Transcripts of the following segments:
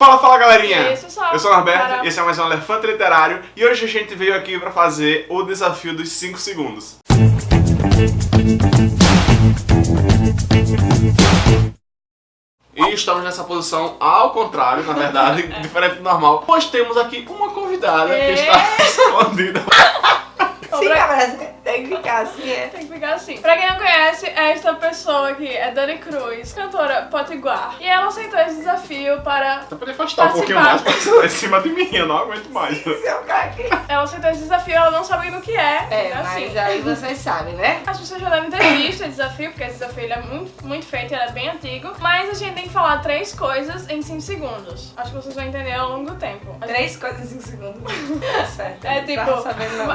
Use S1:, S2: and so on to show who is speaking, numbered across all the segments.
S1: Fala, fala galerinha!
S2: Esse só.
S1: Eu sou o Norberto,
S2: Para-
S1: esse é mais um Elefante Literário e hoje a gente veio aqui pra fazer o desafio dos 5 segundos. E estamos nessa posição ao contrário, na verdade, diferente do normal, pois temos aqui uma convidada que
S2: É.
S1: está escondida.
S3: Sim, tem que ficar assim, é.
S2: Tem que ficar assim. Pra quem não conhece, esta pessoa aqui é Dani Cruz, cantora potiguar. E ela aceitou esse desafio para.
S1: Você pode afastar um pouquinho mais pra você estar em cima de mim, eu não aguento mais.
S3: Seu caqui.
S2: Ela aceitou esse desafio, ela não sabe do que é.
S3: É,
S2: assim.
S3: mas aí vocês sabem, né?
S2: As pessoas já devem ter visto esse desafio, porque esse desafio ele é muito, muito feito, ele é bem antigo. Mas a gente tem que falar três coisas em 5 segundos. Acho que vocês vão entender ao longo do tempo. Gente-
S3: Três coisas em cinco segundos. Tá certo.
S2: É
S3: Não
S2: tipo-
S3: tava sabendo, não.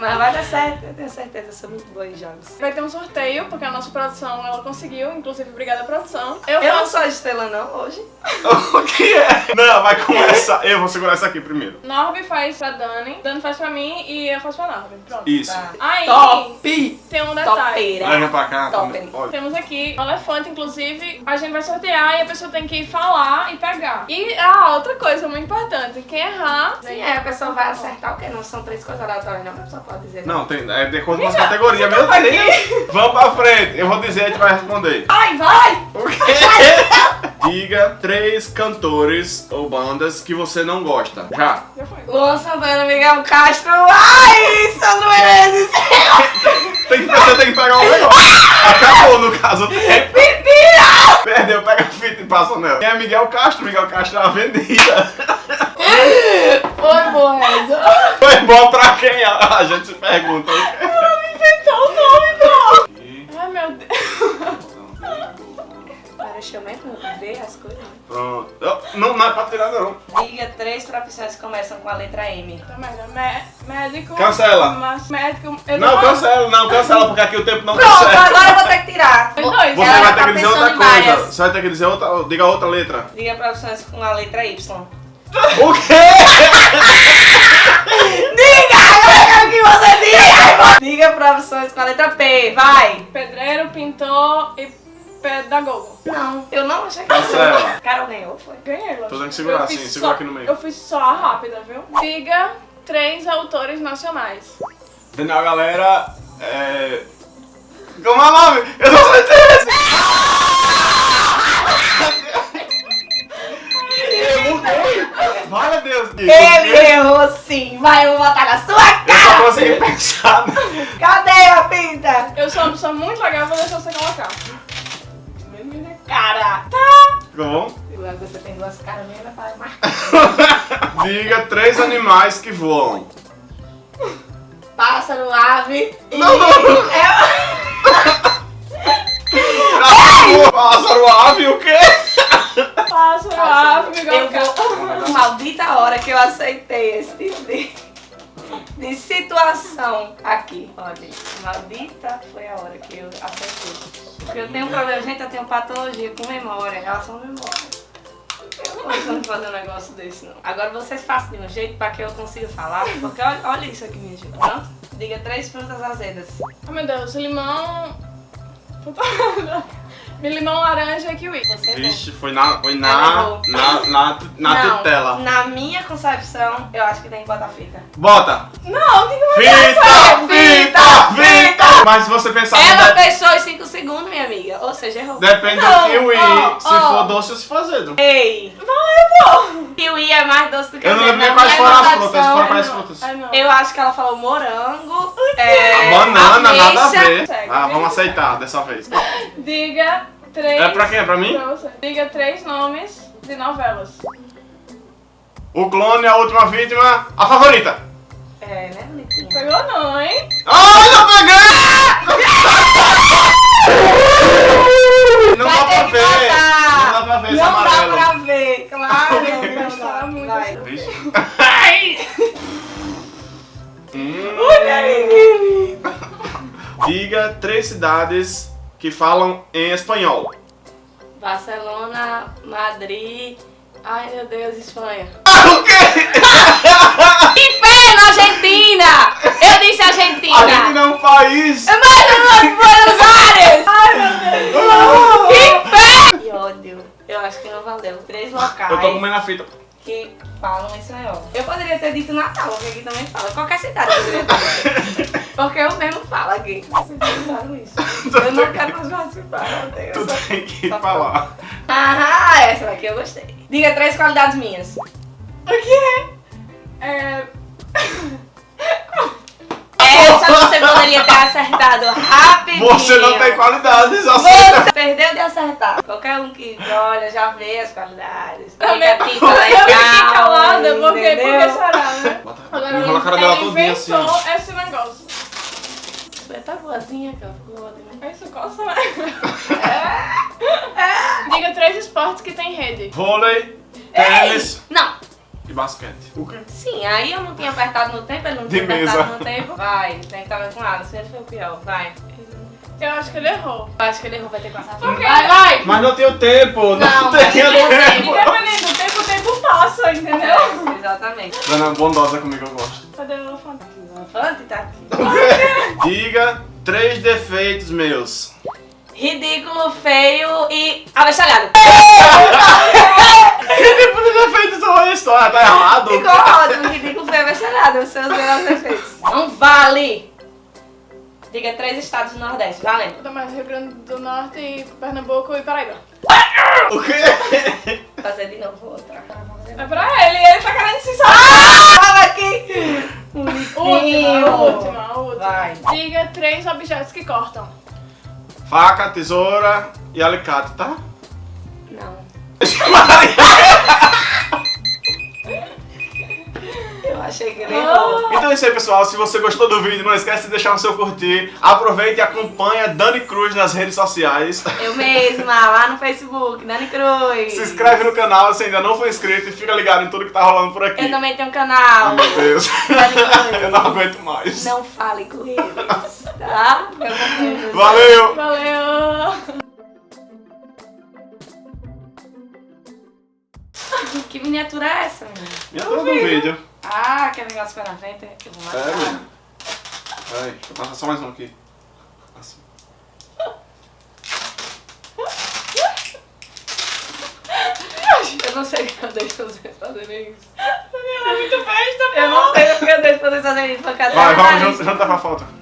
S3: Mas vai dar certo, eu tenho certeza, eu sou muito boa em jogos.
S2: Vai ter um sorteio, porque a nossa produção ela conseguiu, inclusive obrigada produção. Eu,
S3: Eu não
S2: faço
S3: sou a estrela não, hoje.
S1: o que é? Não, vai começar. Eu vou segurar isso aqui primeiro.
S2: Norby faz pra Dani, Dani faz pra mim e eu faço pra Norby. Pronto.
S1: Isso.
S3: Tá.
S2: Aí
S3: Top!
S2: tem um detalhe.
S3: Topeira.
S1: Leva pra cá.
S3: Top.
S1: Olha.
S2: Temos aqui um elefante, inclusive, a gente vai sortear e a pessoa tem que falar e pegar. E ah, outra coisa muito importante, quem errar.
S3: Sim, aí a pessoa vai acertar o quê? Não são três coisas aleatórias, não, a pessoa pode dizer.
S1: Não, tem, é de as
S2: Amiga,
S1: categorias, meu Deus! Vamos pra frente, eu vou dizer e a gente vai responder.
S3: Ai, vai!
S1: O quê? Diga três cantores ou bandas que você não gosta. Já.
S2: Já foi.
S3: Luan Santana, Miguel Castro. Ai, Sandro Menezes.
S1: Tem que, você tem que pegar um negócio. Acabou, no caso, o.
S3: Mentira!
S1: Perdeu, pega a fita e passa nela. Quem é Miguel Castro? Miguel Castro é uma vendida.
S3: Foi boa.
S1: Foi bom pra quem? A a gente se pergunta.
S3: Eu mesmo ver as coisas.
S1: Pronto. Não, não é pra tirar, não.
S3: Diga três profissões que começam com a letra M.
S2: Tá Médico.
S1: Cancela.
S2: Médico. eu
S1: Não, cancela, não, cancela, porque aqui o tempo não tá
S3: Pronto,
S1: certo.
S3: agora eu vou ter que tirar.
S2: Tem dois.
S1: Você
S3: Ela
S1: vai ter
S3: tá
S1: que dizer
S3: pensando
S1: outra coisa.
S3: várias.
S1: Você vai ter que dizer outra. Diga outra letra.
S3: Diga profissões com a letra Y.
S1: O quê?
S3: Diga! Eu quero que você diga! Diga profissões com a letra P, vai!
S2: Pedreiro, pintor e pedagogo.
S3: Não, eu não achei que
S1: Cancela.
S3: Carol ganhou, foi.
S2: Ganhei.
S1: Tu tem que segurar assim,
S2: fiz
S1: segura
S2: só-
S1: aqui no meio.
S2: Eu fiz só a rápida, viu? Diga três autores nacionais.
S1: Afinal, galera. É. Como é o nome? Eu não sei Eu mudei! Vale a Deus!
S3: Ele errou sim! Vai, eu vou botar na sua
S1: Eu só
S3: cara!
S1: consegui pensar.
S3: Cadê a pinta?
S2: Eu sou uma pessoa muito legal, vou deixar você colocar.
S3: Cara!
S1: Ficou bom?
S3: Agora você tem duas caras mesmo, vai marcar.
S1: Diga três animais que voam.
S3: Pássaro, ave e...
S1: Não, não.
S3: É...
S1: Pássaro, ave, o quê?
S2: Pássaro, ave,
S3: Eu
S2: igual
S3: vou... Maldita hora que eu aceitei maldita foi a hora que eu aceitei. Porque eu tenho um problema, gente, eu tenho patologia com memória, relação à memória. Eu não consigo fazer um negócio desse, não. Agora vocês façam de um jeito pra que eu consiga falar, porque olha, olha isso aqui, minha gente. Pronto? Diga três frutas azedas.
S2: Oh meu Deus, limão. Limão, laranja e kiwi.
S3: Você.
S1: Vixe, foi na. Foi na. Na, na, na
S3: Não,
S1: tutela.
S3: Na minha concepção, eu acho que tem que botar fita.
S1: Bota!
S2: Não, o que que eu vou
S1: Fita! Fita! Mas se você pensar
S3: Ela
S1: de-
S3: fechou os 5 segundos, minha amiga. Ou seja, errou.
S1: depende do
S2: Não,
S1: kiwi,
S2: ó,
S1: se
S2: ó.
S1: for doce ou se for azedo.
S3: Ei! Kiwi é mais doce do que
S1: Eu não lembro nem quais foram as frutas, foram quais
S2: Ai, não.
S1: frutas?
S2: Não.
S3: Eu acho que ela falou morango, é,
S1: Banana, nada a ver. Ah, vamos aceitar dessa vez.
S2: Diga três.
S1: É pra quem? É pra mim?
S2: Diga três nomes de novelas.
S1: O clone, a última vítima, a favorita.
S3: É, né, bonitinha?
S2: Pegou não, hein?
S1: Ai, eu peguei! Hum.
S3: Olha, menino.
S1: Diga três cidades que falam em espanhol.
S3: Barcelona, Madrid... Ai, meu Deus, Espanha.
S1: O quê?
S3: Inferno, Argentina! Eu disse Argentina!
S1: Argentina é um país.
S3: É mais do Buenos Aires! Ai, meu Deus! Que inferno! Que ódio. Eu acho que não valeu. Três locais
S1: Eu tô comendo a fita.
S3: que falam esse negócio. Eu poderia ter dito Natal, porque aqui também fala. Qualquer cidade poderia ter. Porque eu mesmo falo aqui. Vocês pensaram isso. Eu não quero mais participar, meu Deus.
S1: Tu tem que
S3: Só
S1: falar.
S3: Ah, essa daqui eu gostei. Diga três qualidades minhas.
S2: O quê? É...
S3: ter acertado rapidinho.
S1: Você não tem qualidades, aceita.
S3: Você perdeu de acertar. Qualquer um que olha já vê as qualidades.
S2: Também-
S3: Fica fica
S2: eu
S3: legal.
S2: fiquei calada, porque, porque será, né?
S1: Bota-
S2: Agora,
S1: Enrola a cara dela
S2: ele
S1: todinha assim.
S2: esse negócio.
S3: Você tá boazinha, cara. Ficou ótima.
S2: Isso coça, né? Diga três esportes que tem rede.
S1: Vôlei, tênis
S3: Não.
S1: E basquete. O quê?
S3: Sim, aí eu não tinha apertado no tempo, ele não
S1: De
S3: tinha apertado
S1: mesa.
S3: no tempo. Vai, tem que estar com nada, senão ele foi o pior. Vai.
S2: Eu acho que ele errou.
S3: Eu acho que ele errou, vai ter que passar. Vai, vai!
S1: Mas não tenho tempo, não,
S3: Não, tem
S1: tempo.
S2: Independente do tempo, o tempo passa, entendeu?
S3: É, exatamente.
S1: Dona bondosa comigo, eu gosto.
S2: Cadê o elefante?
S3: O elefante tá aqui.
S1: Diga três defeitos meus.
S3: Ridículo, feio e avexalhado.
S1: Que tipo de defeitos são esses? Tá errado?
S3: Ficou ótimo, ridículo. Os seus melhores defeitos. Não vale! Diga três estados do Nordeste, valendo.
S2: Mais Rio Grande do Norte, e Pernambuco e Paraíba.
S1: O quê?
S3: Fazer de novo outra.
S2: É pra ele, ele tá querendo se salvar.
S3: Fala aqui!
S2: Última, a última, a última.
S3: Vai.
S2: Diga três objetos que cortam.
S1: Faca, tesoura e alicate, tá?
S3: Não.
S1: é isso aí, pessoal. Se você gostou do vídeo, não esquece de deixar o seu curtir. Aproveite e acompanhe a Dani Cruz nas redes sociais.
S3: Eu mesma, lá no Facebook, Dani Cruz.
S1: Se inscreve no canal se ainda não for inscrito e fica ligado em tudo que tá rolando por aqui.
S3: Eu também tenho um canal.
S1: Meu Deus.
S3: Dani Cruz.
S1: Eu não aguento mais.
S3: Não fale com eles, tá? Eu confio em você.
S1: Valeu!
S2: Valeu!
S3: Que miniatura é essa, menina?
S1: Minha dor do vídeo.
S3: Ah, aquele negócio foi na frente. Eu vou
S1: É,
S3: matar.
S1: menina. Peraí, deixa eu passar só mais um aqui. Assim.
S3: Eu não sei o que eu deixo vocês fazerem isso.
S2: Ela é muito besta,
S3: Eu não sei o que eu deixo vocês fazerem isso.
S1: Vai, vamos junto pra foto.